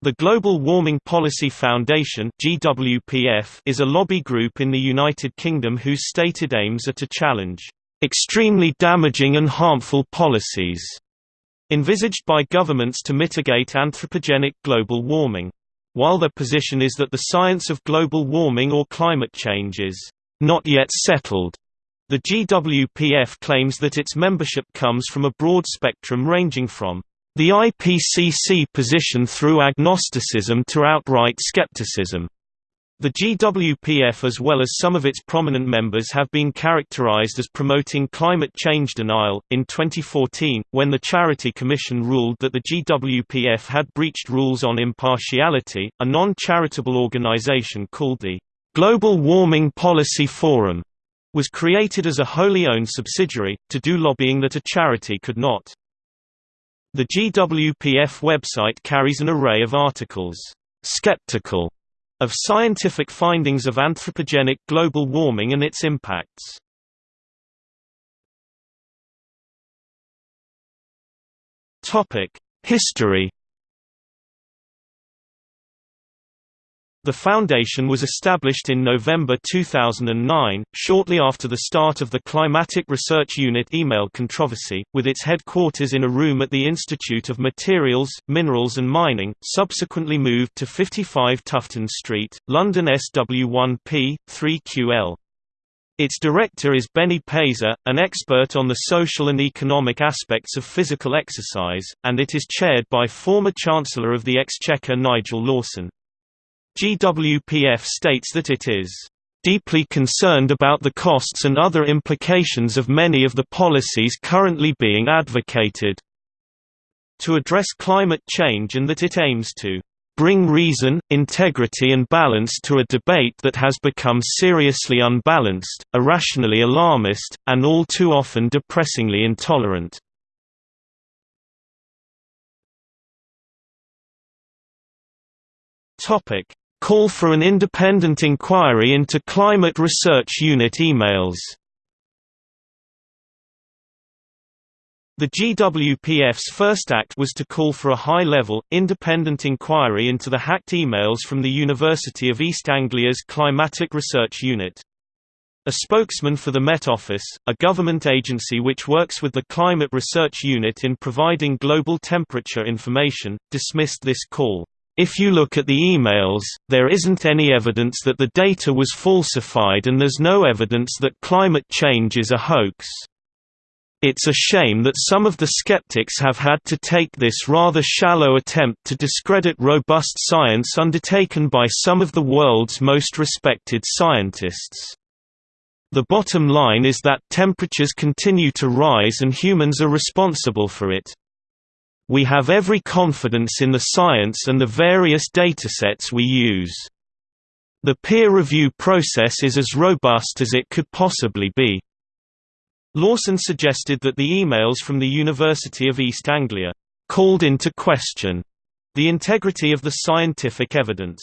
The Global Warming Policy Foundation (GWPF) is a lobby group in the United Kingdom whose stated aims are to challenge extremely damaging and harmful policies envisaged by governments to mitigate anthropogenic global warming. While their position is that the science of global warming or climate change is not yet settled, the GWPF claims that its membership comes from a broad spectrum ranging from the IPCC position through agnosticism to outright skepticism. The GWPF as well as some of its prominent members have been characterized as promoting climate change denial. In 2014, when the Charity Commission ruled that the GWPF had breached rules on impartiality, a non-charitable organization called the Global Warming Policy Forum was created as a wholly owned subsidiary, to do lobbying that a charity could not. The GWPF website carries an array of articles, skeptical of scientific findings of anthropogenic global warming and its impacts. History The foundation was established in November 2009, shortly after the start of the Climatic Research Unit email controversy, with its headquarters in a room at the Institute of Materials, Minerals and Mining, subsequently moved to 55 Tufton Street, London SW1P, 3QL. Its director is Benny Peiser, an expert on the social and economic aspects of physical exercise, and it is chaired by former Chancellor of the Exchequer Nigel Lawson. GWPF states that it is deeply concerned about the costs and other implications of many of the policies currently being advocated to address climate change and that it aims to bring reason, integrity and balance to a debate that has become seriously unbalanced, irrationally alarmist, and all too often depressingly intolerant. Call for an independent inquiry into Climate Research Unit emails. The GWPF's first act was to call for a high-level, independent inquiry into the hacked emails from the University of East Anglia's Climatic Research Unit. A spokesman for the Met Office, a government agency which works with the Climate Research Unit in providing global temperature information, dismissed this call. If you look at the emails, there isn't any evidence that the data was falsified and there's no evidence that climate change is a hoax. It's a shame that some of the skeptics have had to take this rather shallow attempt to discredit robust science undertaken by some of the world's most respected scientists. The bottom line is that temperatures continue to rise and humans are responsible for it. We have every confidence in the science and the various datasets we use. The peer review process is as robust as it could possibly be. Lawson suggested that the emails from the University of East Anglia called into question the integrity of the scientific evidence.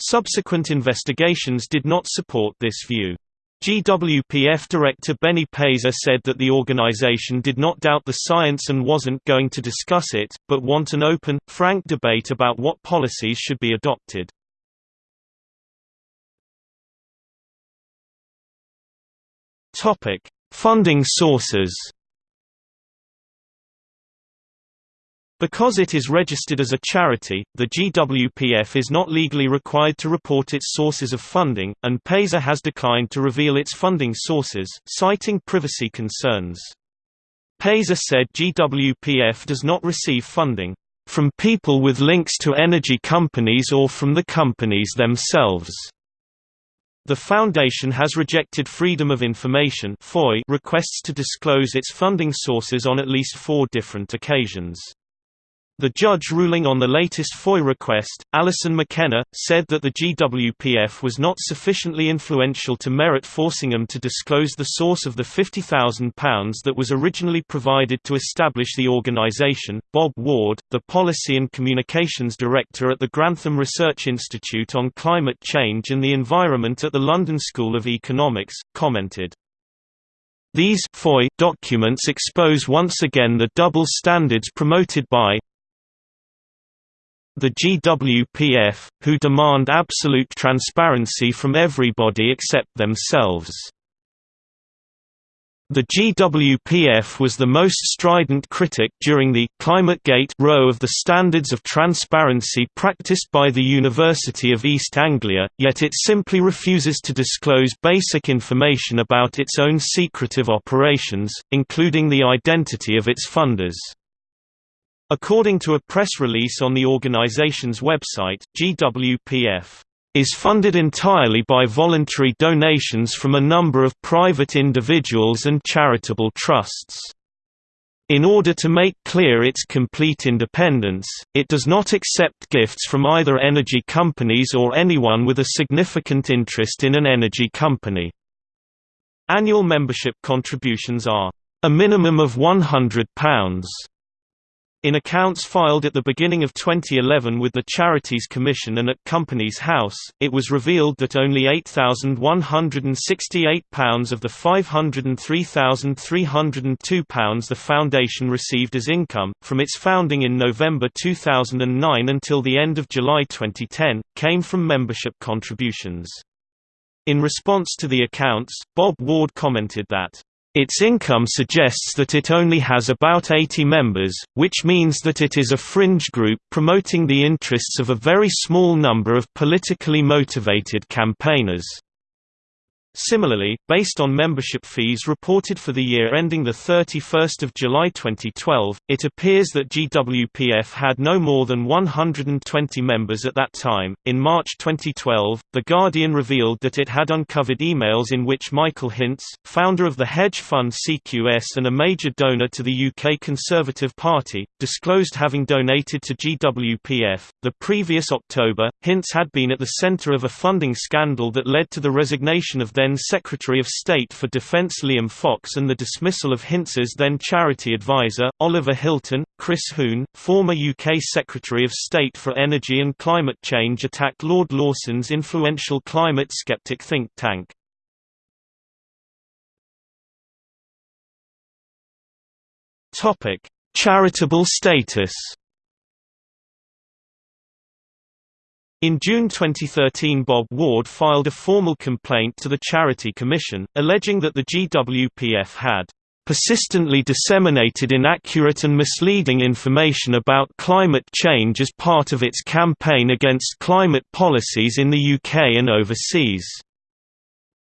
Subsequent investigations did not support this view. GWPF director Benny Peiser said that the organization did not doubt the science and wasn't going to discuss it, but want an open, frank debate about what policies should be adopted. Funding sources Because it is registered as a charity, the GWPF is not legally required to report its sources of funding, and Peiser has declined to reveal its funding sources, citing privacy concerns. Peiser said GWPF does not receive funding from people with links to energy companies or from the companies themselves. The Foundation has rejected Freedom of Information requests to disclose its funding sources on at least four different occasions. The judge ruling on the latest FOI request, Alison McKenna, said that the GWPF was not sufficiently influential to merit forcing them to disclose the source of the £50,000 that was originally provided to establish the organisation. Bob Ward, the Policy and Communications Director at the Grantham Research Institute on Climate Change and the Environment at the London School of Economics, commented. These FOI documents expose once again the double standards promoted by the GWPF, who demand absolute transparency from everybody except themselves. The GWPF was the most strident critic during the ClimateGate row of the standards of transparency practiced by the University of East Anglia, yet it simply refuses to disclose basic information about its own secretive operations, including the identity of its funders. According to a press release on the organization's website, GWPF is funded entirely by voluntary donations from a number of private individuals and charitable trusts. In order to make clear its complete independence, it does not accept gifts from either energy companies or anyone with a significant interest in an energy company. Annual membership contributions are a minimum of £100. In accounts filed at the beginning of 2011 with the Charities Commission and at Companies House, it was revealed that only £8,168 of the £503,302 the Foundation received as income, from its founding in November 2009 until the end of July 2010, came from membership contributions. In response to the accounts, Bob Ward commented that its income suggests that it only has about 80 members, which means that it is a fringe group promoting the interests of a very small number of politically motivated campaigners. Similarly, based on membership fees reported for the year ending 31 July 2012, it appears that GWPF had no more than 120 members at that time. In March 2012, The Guardian revealed that it had uncovered emails in which Michael Hintze, founder of the hedge fund CQS and a major donor to the UK Conservative Party, disclosed having donated to GWPF. The previous October, Hintze had been at the centre of a funding scandal that led to the resignation of then Secretary of State for Defense Liam Fox and the dismissal of Hintze's then charity advisor, Oliver Hylton. Chris Huhne, former UK Secretary of State for Energy and Climate Change attacked Lord Lawson's influential climate skeptic think tank. Charitable status In June 2013 Bob Ward filed a formal complaint to the Charity Commission, alleging that the GWPF had persistently disseminated inaccurate and misleading information about climate change as part of its campaign against climate policies in the UK and overseas,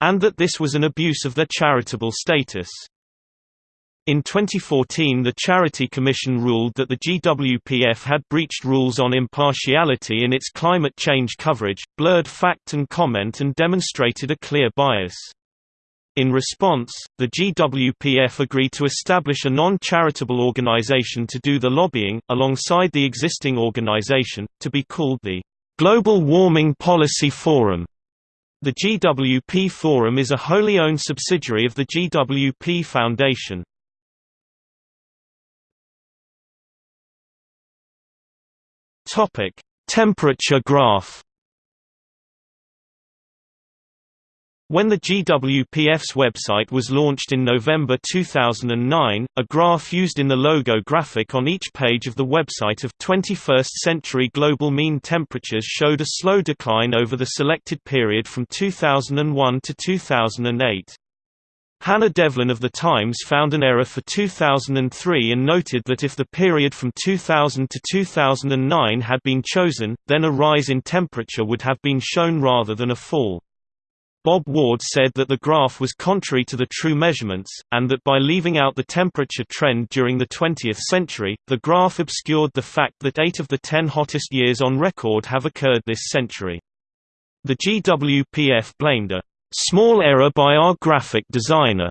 and that this was an abuse of their charitable status. In 2014 the Charity Commission ruled that the GWPF had breached rules on impartiality in its climate change coverage, blurred fact and comment and demonstrated a clear bias. In response, the GWPF agreed to establish a non-charitable organization to do the lobbying, alongside the existing organization, to be called the Global Warming Policy Forum. The GWP Forum is a wholly owned subsidiary of the GWP Foundation. Topic: Temperature graph. When the GWPF's website was launched in November 2009, a graph used in the logo graphic on each page of the website of 21st-century global mean temperatures showed a slow decline over the selected period from 2001 to 2008. Hannah Devlin of The Times found an error for 2003 and noted that if the period from 2000 to 2009 had been chosen, then a rise in temperature would have been shown rather than a fall. Bob Ward said that the graph was contrary to the true measurements, and that by leaving out the temperature trend during the 20th century, the graph obscured the fact that eight of the ten hottest years on record have occurred this century. The GWPF blamed a small error by our graphic designer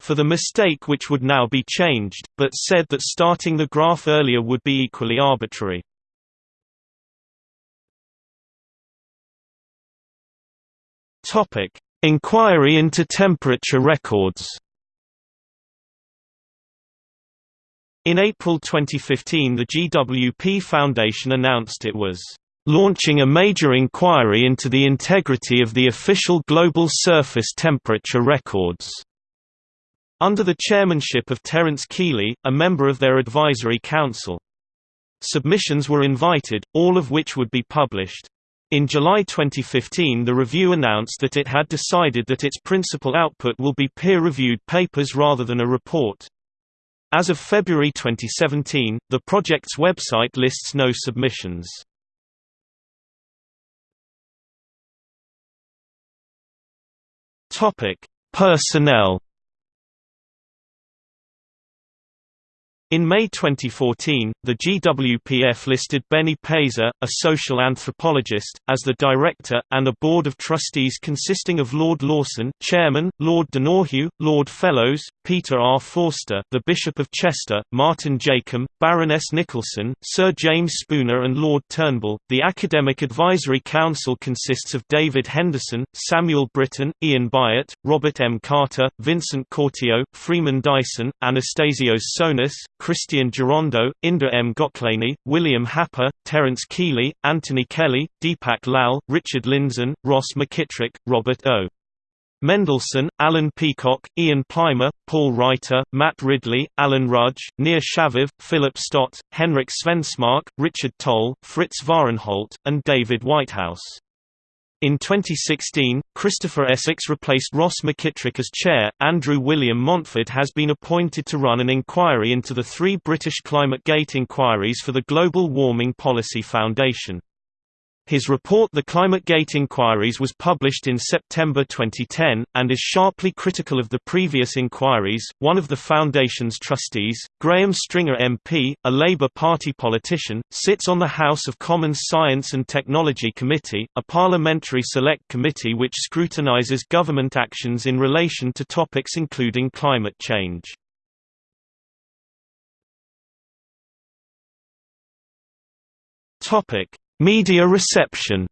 for the mistake which would now be changed, but said that starting the graph earlier would be equally arbitrary. Topic: Inquiry into temperature records. In April 2015 the GWP Foundation announced it was launching a major inquiry into the integrity of the official global surface temperature records. Under the chairmanship of Terence Kealey, a member of their advisory council. Submissions were invited, all of which would be published. In July 2015 the review announced that it had decided that its principal output will be peer-reviewed papers rather than a report. As of February 2017, the project's website lists no submissions. Topic: Personnel In May 2014, the GWPF listed Benny Peiser, a social anthropologist, as the director, and a board of trustees consisting of Lord Lawson, chairman, Lord Donoughue, Lord Fellowes, Peter R. Forster, the Bishop of Chester, Martin Jacomb, Baroness Nicholson, Sir James Spooner and Lord Turnbull. The Academic Advisory Council consists of David Henderson, Samuel Brittan, Ian Byatt, Robert M. Carter, Vincent Courtillot, Freeman Dyson, Anastasios Tsonis, Christian Gerondeau, Indur M. Goklany, William Happer, Terence Kealey, Anthony Kelly, Deepak Lal, Richard Lindzen, Ross McKitrick, Robert O. Mendelsohn, Alan Peacock, Ian Plimer, Paul Reiter, Matt Ridley, Alan Rudge, Nir Shaviv, Philip Stott, Henrik Svensmark, Richard Tol, Fritz Vahrenholt, and David Whitehouse. In 2016, Christopher Essex replaced Ross McKitrick as chair. Andrew William Montford has been appointed to run an inquiry into the three British climate gate inquiries for the Global Warming Policy Foundation. His report The Climate Gate Inquiries was published in September 2010, and is sharply critical of the previous inquiries. One of the Foundation's trustees, Graham Stringer MP, a Labour Party politician, sits on the House of Commons Science and Technology Committee, a parliamentary select committee which scrutinises government actions in relation to topics including climate change. Topic Media reception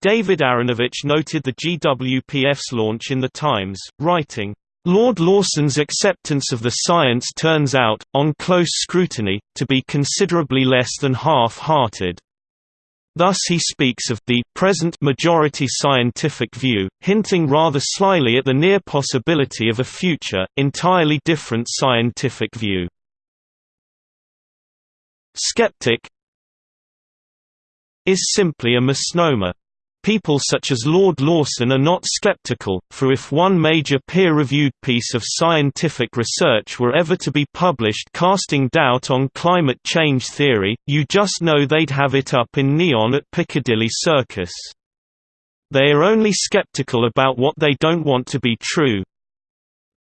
David Aaronovitch noted the GWPF's launch in The Times, writing, Lord Lawson's acceptance of the science turns out, on close scrutiny, to be considerably less than half-hearted. Thus he speaks of the present majority scientific view, hinting rather slyly at the near possibility of a future, entirely different scientific view. Skeptic is simply a misnomer. People such as Lord Lawson are not skeptical, for if one major peer-reviewed piece of scientific research were ever to be published casting doubt on climate change theory, you just know they'd have it up in neon at Piccadilly Circus. They are only skeptical about what they don't want to be true.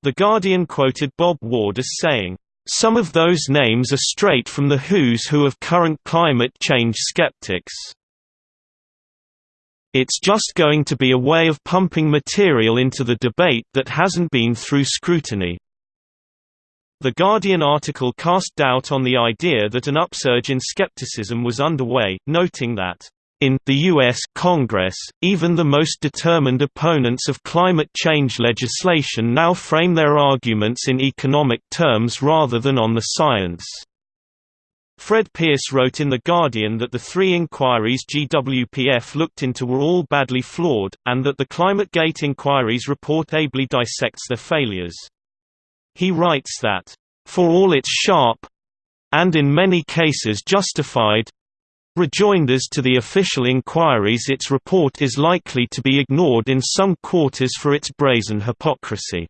The Guardian quoted Bob Ward as saying, some of those names are straight from the who's who of current climate change skeptics. It's just going to be a way of pumping material into the debate that hasn't been through scrutiny. The Guardian article cast doubt on the idea that an upsurge in skepticism was underway, noting that in the U.S. Congress, even the most determined opponents of climate change legislation now frame their arguments in economic terms rather than on the science. Fred Pearce wrote in The Guardian that the three inquiries GWPF looked into were all badly flawed, and that the ClimateGate inquiries report ably dissects their failures. He writes that, "...for all its sharp—and in many cases justified rejoinders to the official inquiries its report is likely to be ignored in some quarters for its brazen hypocrisy.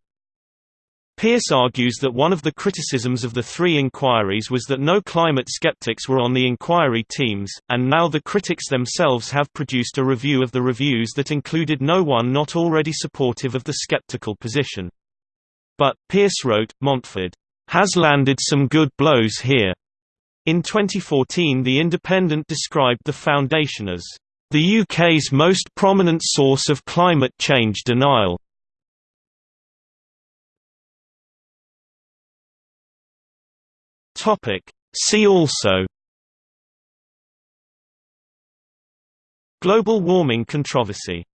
Pearce argues that one of the criticisms of the three inquiries was that no climate skeptics were on the inquiry teams, and now the critics themselves have produced a review of the reviews that included no one not already supportive of the skeptical position. But, Pearce wrote, Montford has landed some good blows here. In 2014 The Independent described the Foundation as the UK's most prominent source of climate change denial. See also. Global warming controversy